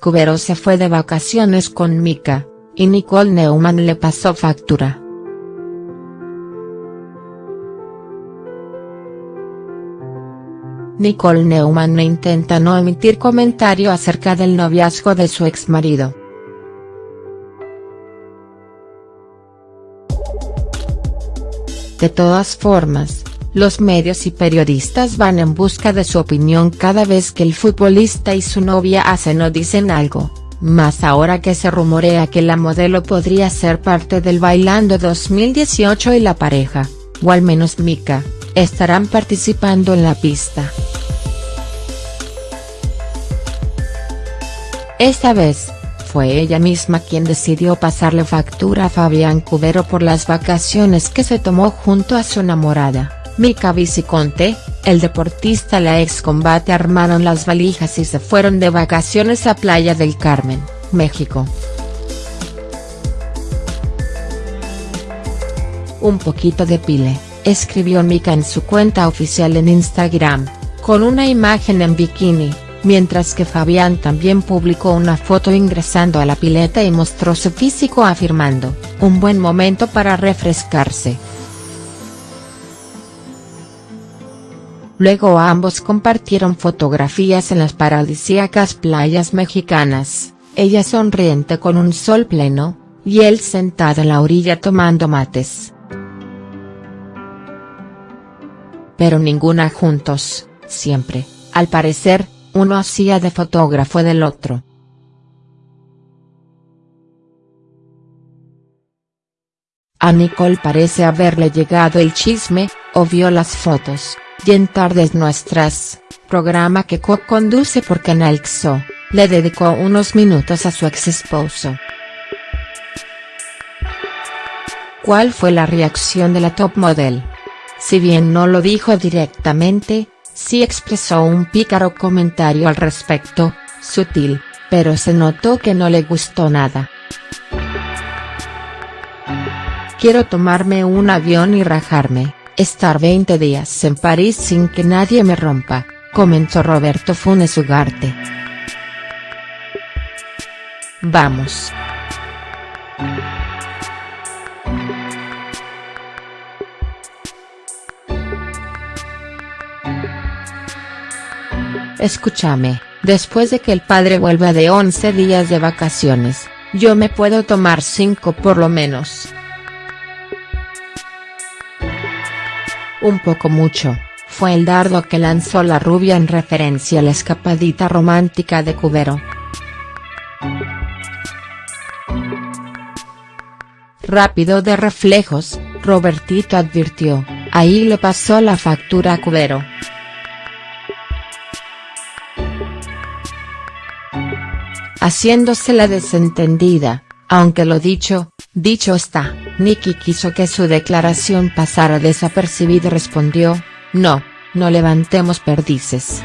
Cubero se fue de vacaciones con Mika, y Nicole Neumann le pasó factura. Nicole Neumann intenta no emitir comentario acerca del noviazgo de su exmarido. De todas formas, los medios y periodistas van en busca de su opinión cada vez que el futbolista y su novia hacen o dicen algo, más ahora que se rumorea que la modelo podría ser parte del Bailando 2018 y la pareja, o al menos Mika, estarán participando en la pista. Esta vez, fue ella misma quien decidió pasarle factura a Fabián Cubero por las vacaciones que se tomó junto a su enamorada. Mika Viciconte, el deportista la ex combate armaron las valijas y se fueron de vacaciones a Playa del Carmen, México. Un poquito de pile, escribió Mika en su cuenta oficial en Instagram, con una imagen en bikini, mientras que Fabián también publicó una foto ingresando a la pileta y mostró su físico afirmando, un buen momento para refrescarse. Luego ambos compartieron fotografías en las paradisíacas playas mexicanas, ella sonriente con un sol pleno, y él sentado en la orilla tomando mates. Pero ninguna juntos, siempre, al parecer, uno hacía de fotógrafo del otro. A Nicole parece haberle llegado el chisme, o vio las fotos, y en Tardes Nuestras, programa que co-conduce por Canal XO, le dedicó unos minutos a su ex esposo. ¿Cuál fue la reacción de la top model? Si bien no lo dijo directamente, sí expresó un pícaro comentario al respecto, sutil, pero se notó que no le gustó nada. Quiero tomarme un avión y rajarme, estar 20 días en París sin que nadie me rompa, comentó Roberto Funes Ugarte. Vamos. Escúchame, después de que el padre vuelva de 11 días de vacaciones, yo me puedo tomar 5 por lo menos. Un poco mucho, fue el dardo que lanzó la rubia en referencia a la escapadita romántica de Cubero. Rápido de reflejos, Robertito advirtió, ahí le pasó la factura a Cubero. haciéndose la desentendida, aunque lo dicho, dicho está, Nicky quiso que su declaración pasara desapercibida y respondió, no, no levantemos perdices.